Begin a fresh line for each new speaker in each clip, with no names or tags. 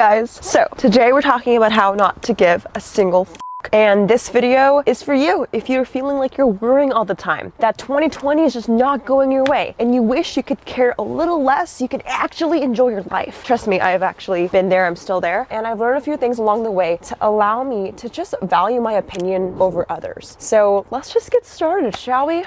guys! So, today we're talking about how not to give a single and this video is for you if you're feeling like you're worrying all the time, that 2020 is just not going your way, and you wish you could care a little less, you could actually enjoy your life. Trust me, I have actually been there, I'm still there, and I've learned a few things along the way to allow me to just value my opinion over others. So let's just get started, shall we?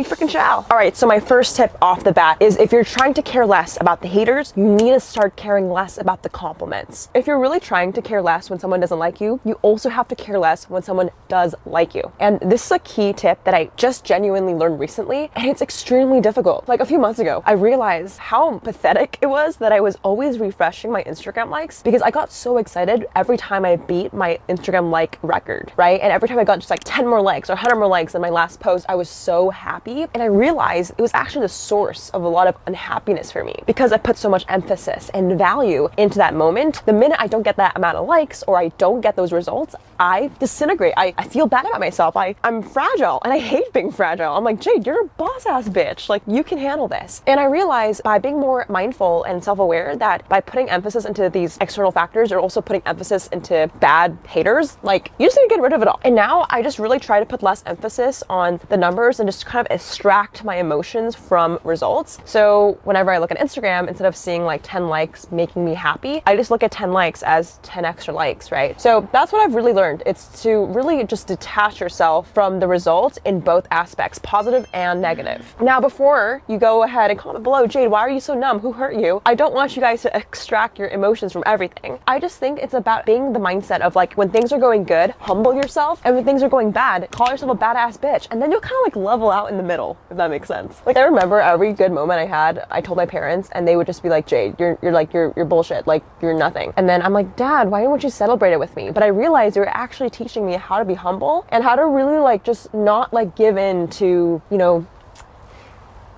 We freaking shall. All right, so my first tip off the bat is if you're trying to care less about the haters, you need to start caring less about the compliments. If you're really trying to care less when someone doesn't like you, you also have to care less when someone does like you. And this is a key tip that I just genuinely learned recently, and it's extremely difficult. Like a few months ago, I realized how pathetic it was that I was always refreshing my Instagram likes because I got so excited every time I beat my Instagram like record, right? And every time I got just like 10 more likes or 100 more likes than my last post, I was so happy happy. And I realized it was actually the source of a lot of unhappiness for me because I put so much emphasis and value into that moment. The minute I don't get that amount of likes or I don't get those results, I disintegrate. I, I feel bad about myself. I, I'm fragile and I hate being fragile. I'm like, Jade, you're a boss ass bitch. Like, you can handle this. And I realized by being more mindful and self aware that by putting emphasis into these external factors, you're also putting emphasis into bad haters. Like, you just need to get rid of it all. And now I just really try to put less emphasis on the numbers and just kind of extract my emotions from results. So whenever I look at Instagram, instead of seeing like 10 likes making me happy, I just look at 10 likes as 10 extra likes, right? So that's what I've really learned. It's to really just detach yourself from the results in both aspects, positive and negative. Now, before you go ahead and comment below, Jade, why are you so numb? Who hurt you? I don't want you guys to extract your emotions from everything. I just think it's about being the mindset of like when things are going good, humble yourself, and when things are going bad, call yourself a badass bitch, and then you'll kind of like level out in the middle, if that makes sense. Like I remember every good moment I had, I told my parents and they would just be like, Jade, you're, you're like, you're, you're bullshit. Like you're nothing. And then I'm like, dad, why didn't you celebrate it with me? But I realized they were actually teaching me how to be humble and how to really like just not like give in to, you know,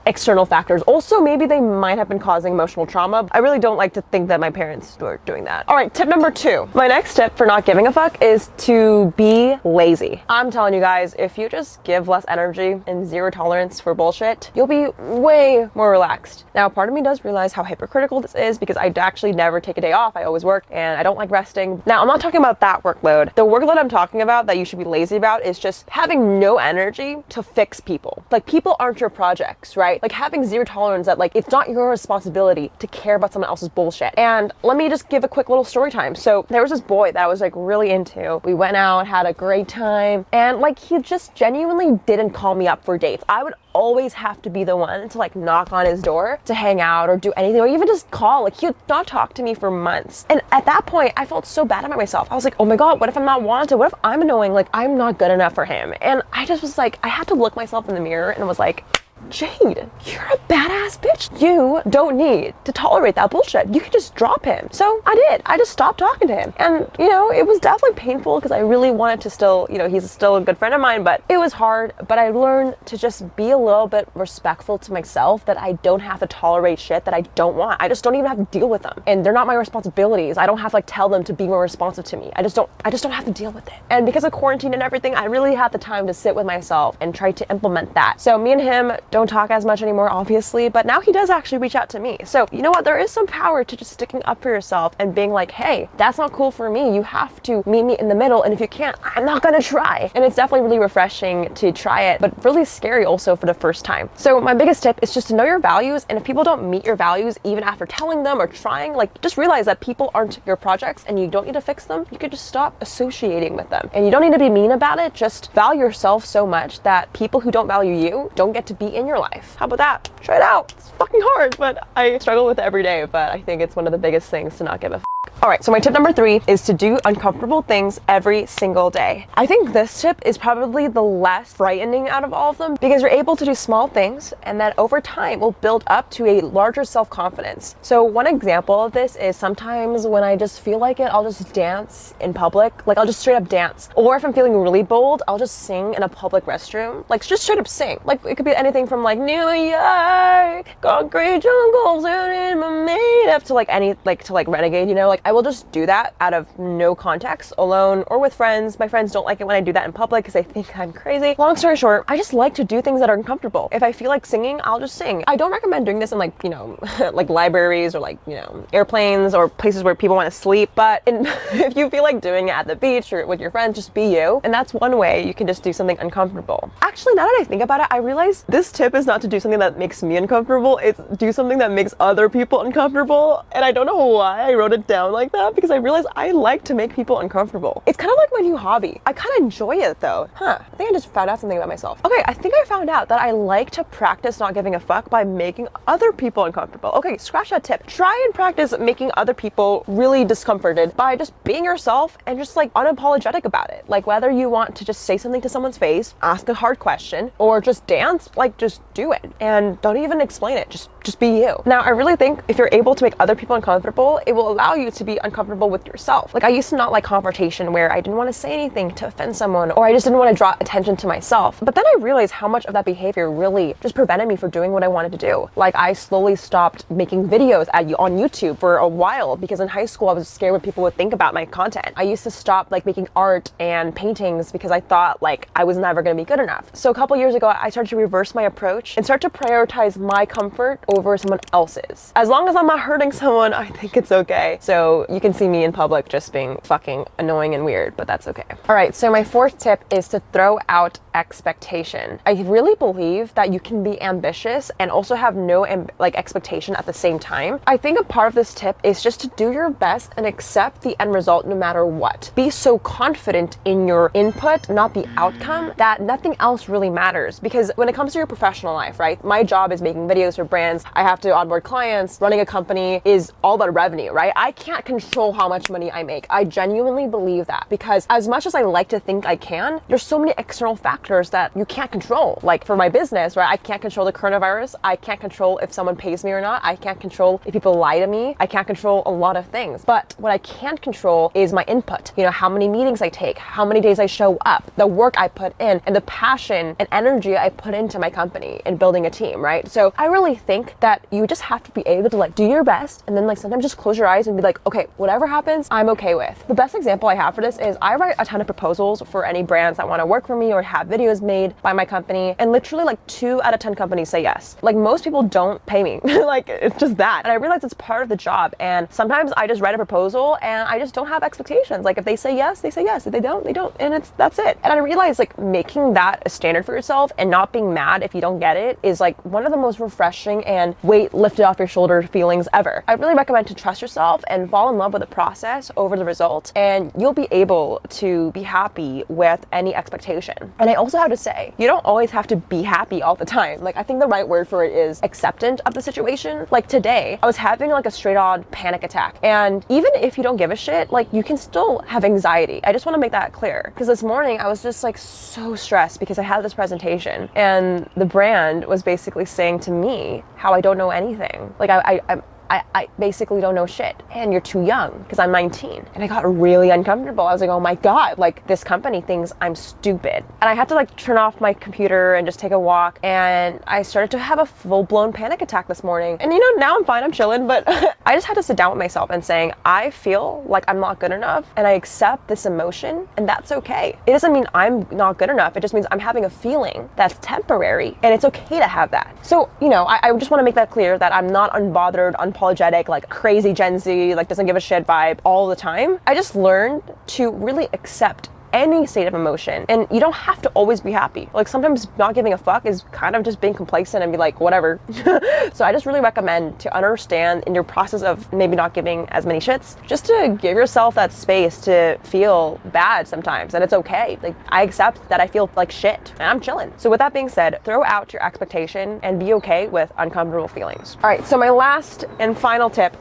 external factors. Also, maybe they might have been causing emotional trauma. I really don't like to think that my parents were doing that. All right, tip number two. My next tip for not giving a fuck is to be lazy. I'm telling you guys, if you just give less energy and zero tolerance for bullshit, you'll be way more relaxed. Now, part of me does realize how hypocritical this is because I actually never take a day off. I always work and I don't like resting. Now, I'm not talking about that workload. The workload I'm talking about that you should be lazy about is just having no energy to fix people. Like people aren't your projects, right? Right? Like having zero tolerance that like it's not your responsibility to care about someone else's bullshit. And let me just give a quick little story time. So there was this boy that I was like really into. We went out, had a great time, and like he just genuinely didn't call me up for dates. I would always have to be the one to like knock on his door to hang out or do anything or even just call. Like he would not talk to me for months. And at that point, I felt so bad about myself. I was like, oh my God, what if I'm not wanted? What if I'm annoying? Like I'm not good enough for him. And I just was like, I had to look myself in the mirror and was like, Jade, you're a badass bitch. You don't need to tolerate that bullshit. You can just drop him. So I did. I just stopped talking to him. And, you know, it was definitely painful because I really wanted to still, you know, he's still a good friend of mine, but it was hard. But I learned to just be a little bit respectful to myself that I don't have to tolerate shit that I don't want. I just don't even have to deal with them. And they're not my responsibilities. I don't have to like tell them to be more responsive to me. I just don't, I just don't have to deal with it. And because of quarantine and everything, I really had the time to sit with myself and try to implement that. So me and him don't talk as much anymore, obviously, but now he does actually reach out to me. So, you know what? There is some power to just sticking up for yourself and being like, hey, that's not cool for me. You have to meet me in the middle. And if you can't, I'm not gonna try. And it's definitely really refreshing to try it, but really scary also for the first time. So, my biggest tip is just to know your values. And if people don't meet your values, even after telling them or trying, like just realize that people aren't your projects and you don't need to fix them. You could just stop associating with them. And you don't need to be mean about it. Just value yourself so much that people who don't value you don't get to be in your life life. How about that? Try it out. It's fucking hard, but I struggle with it every day, but I think it's one of the biggest things to not give a all right, so my tip number three is to do uncomfortable things every single day. I think this tip is probably the less frightening out of all of them because you're able to do small things and that over time will build up to a larger self-confidence. So one example of this is sometimes when I just feel like it, I'll just dance in public. Like I'll just straight up dance. Or if I'm feeling really bold, I'll just sing in a public restroom. Like just straight up sing. Like it could be anything from like New York, concrete jungles, and made up to like any, like to like renegade, you know? Like I will just do that out of no context, alone or with friends. My friends don't like it when I do that in public because they think I'm crazy. Long story short, I just like to do things that are uncomfortable. If I feel like singing, I'll just sing. I don't recommend doing this in like, you know, like libraries or like, you know, airplanes or places where people want to sleep. But in, if you feel like doing it at the beach or with your friends, just be you. And that's one way you can just do something uncomfortable. Actually, now that I think about it, I realize this tip is not to do something that makes me uncomfortable. It's do something that makes other people uncomfortable. And I don't know why I wrote it down like that because I realized I like to make people uncomfortable. It's kind of like my new hobby. I kind of enjoy it though. Huh. I think I just found out something about myself. Okay, I think I found out that I like to practice not giving a fuck by making other people uncomfortable. Okay, scratch that tip. Try and practice making other people really discomforted by just being yourself and just like unapologetic about it. Like whether you want to just say something to someone's face, ask a hard question, or just dance, like just do it. And don't even explain it. Just just be you. Now, I really think if you're able to make other people uncomfortable, it will allow you to be uncomfortable with yourself. Like I used to not like confrontation where I didn't want to say anything to offend someone or I just didn't want to draw attention to myself. But then I realized how much of that behavior really just prevented me from doing what I wanted to do. Like I slowly stopped making videos at, on YouTube for a while because in high school I was scared what people would think about my content. I used to stop like making art and paintings because I thought like I was never going to be good enough. So a couple years ago, I started to reverse my approach and start to prioritize my comfort over someone else's. As long as I'm not hurting someone, I think it's okay. So you can see me in public just being fucking annoying and weird, but that's okay. All right, so my fourth tip is to throw out expectation. I really believe that you can be ambitious and also have no like expectation at the same time. I think a part of this tip is just to do your best and accept the end result no matter what. Be so confident in your input, not the outcome, that nothing else really matters. Because when it comes to your professional life, right? My job is making videos for brands. I have to onboard clients. Running a company is all about revenue, right? I can't control how much money I make. I genuinely believe that because as much as I like to think I can, there's so many external factors that you can't control. Like for my business, right? I can't control the coronavirus. I can't control if someone pays me or not. I can't control if people lie to me. I can't control a lot of things. But what I can control is my input. You know, how many meetings I take, how many days I show up, the work I put in, and the passion and energy I put into my company and building a team, right? So I really think that you just have to be able to like do your best and then like sometimes just close your eyes and be like, okay, whatever happens, I'm okay with. The best example I have for this is I write a ton of proposals for any brands that want to work for me or have videos made by my company. And literally like two out of 10 companies say yes. Like most people don't pay me. like it's just that. And I realize it's part of the job. And sometimes I just write a proposal and I just don't have expectations. Like if they say yes, they say yes. If they don't, they don't. And it's that's it. And I realize like making that a standard for yourself and not being mad if you don't get it is like one of the most refreshing and weight lifted off your shoulder feelings ever. I really recommend to trust yourself and fall in love with the process over the result. And you'll be able to be happy with any expectation. And I also have to say, you don't always have to be happy all the time. Like I think the right word for it is acceptant of the situation. Like today, I was having like a straight on panic attack. And even if you don't give a shit, like you can still have anxiety. I just want to make that clear. Because this morning I was just like so stressed because I had this presentation and the brand was basically saying to me how I don't know anything. Like I, I, I, I basically don't know shit. And you're too young because I'm 19. And I got really uncomfortable. I was like, oh my God, like this company thinks I'm stupid. And I had to like turn off my computer and just take a walk. And I started to have a full blown panic attack this morning. And you know, now I'm fine, I'm chilling, but I just had to sit down with myself and saying, I feel like I'm not good enough and I accept this emotion and that's okay. It doesn't mean I'm not good enough. It just means I'm having a feeling that's temporary and it's okay to have that. So, you know, I, I just want to make that clear that I'm not unbothered, unpopular unapologetic, like crazy Gen Z, like doesn't give a shit vibe all the time. I just learned to really accept any state of emotion and you don't have to always be happy. Like sometimes not giving a fuck is kind of just being complacent and be like whatever. So i just really recommend to understand in your process of maybe not giving as many shits just to give yourself that space to feel bad sometimes and it's okay. Like i accept that i feel like shit and i'm chilling. So with that being said throw out your expectation and be okay with uncomfortable feelings. All right so my last and final tip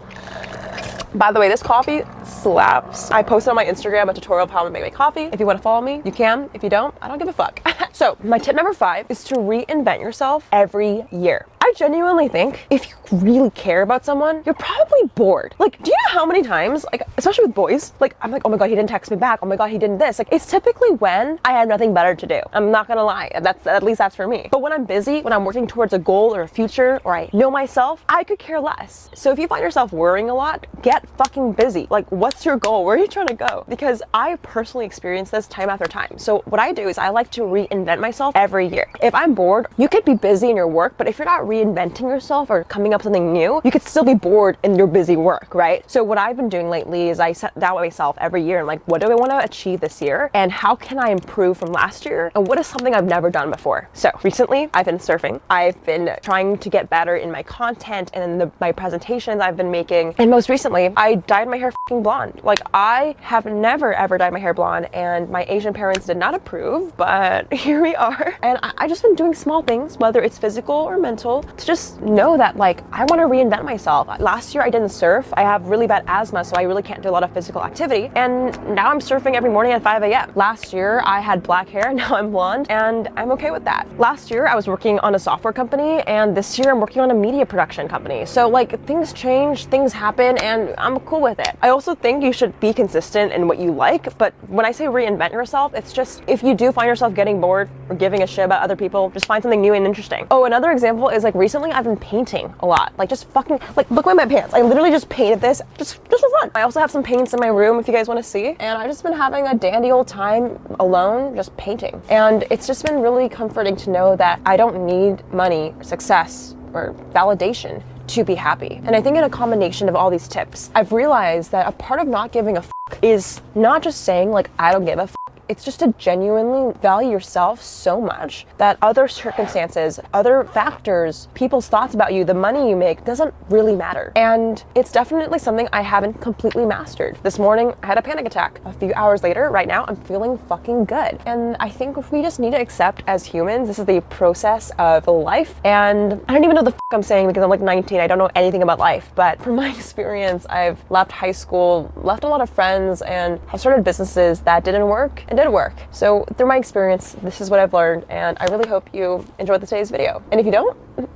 by the way, this coffee slaps. I posted on my Instagram a tutorial of how to make my coffee. If you want to follow me, you can. If you don't, I don't give a fuck. so my tip number five is to reinvent yourself every year. I genuinely think if you really care about someone, you're probably bored. Like, do you know how many times, like, especially with boys, like, I'm like, oh my god, he didn't text me back. Oh my god, he didn't this. Like, it's typically when I have nothing better to do. I'm not gonna lie. That's at least that's for me. But when I'm busy, when I'm working towards a goal or a future, or I know myself, I could care less. So if you find yourself worrying a lot, get fucking busy. Like, what's your goal? Where are you trying to go? Because I personally experience this time after time. So what I do is I like to reinvent myself every year. If I'm bored, you could be busy in your work, but if you're not reinventing yourself or coming up something new, you could still be bored in your busy work, right? So what I've been doing lately is I set down myself every year and like, what do I want to achieve this year? And how can I improve from last year? And what is something I've never done before? So recently I've been surfing. I've been trying to get better in my content and in the, my presentations I've been making. And most recently, I dyed my hair blonde. Like I have never ever dyed my hair blonde and my Asian parents did not approve, but here we are. And I, I just been doing small things, whether it's physical or mental, to just know that like I want to reinvent myself. Last year I didn't surf. I have really bad asthma, so I really can't do a lot of physical activity. And now I'm surfing every morning at 5 a.m. Last year I had black hair, now I'm blonde, and I'm okay with that. Last year I was working on a software company, and this year I'm working on a media production company. So like things change, things happen, and I'm cool with it. I also think you should be consistent in what you like, but when I say reinvent yourself, it's just if you do find yourself getting bored or giving a shit about other people, just find something new and interesting. Oh, another example is like recently I've been painting a lot. Like just fucking, like look at my pants. I literally just painted this just, just for fun. I also have some paints in my room if you guys want to see. And I've just been having a dandy old time alone, just painting. And it's just been really comforting to know that I don't need money, success, or validation to be happy. And I think in a combination of all these tips, I've realized that a part of not giving a is not just saying like, I don't give a it's just to genuinely value yourself so much that other circumstances, other factors, people's thoughts about you, the money you make doesn't really matter. And it's definitely something I haven't completely mastered. This morning, I had a panic attack. A few hours later, right now, I'm feeling fucking good. And I think we just need to accept as humans, this is the process of life. And I don't even know the fuck I'm saying because I'm like 19. I don't know anything about life. But from my experience, I've left high school, left a lot of friends, and have started businesses that didn't work and did work. So through my experience, this is what I've learned, and I really hope you enjoyed today's video. And if you don't,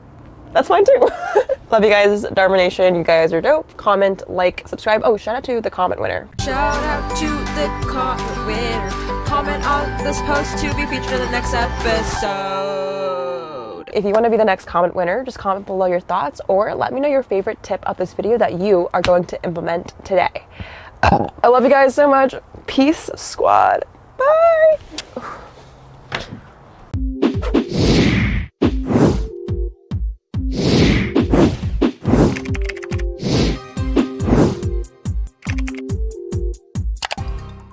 that's fine too. Love you guys, Dharma Nation. You guys are dope. Comment, like, subscribe. Oh, shout out to the comment winner.
Shout out to the comment winner. Comment on this post to be featured in the next episode.
If you want to be the next comment winner, just comment below your thoughts or let me know your favorite tip of this video that you are going to implement today. I love you guys so much. Peace, squad. Bye.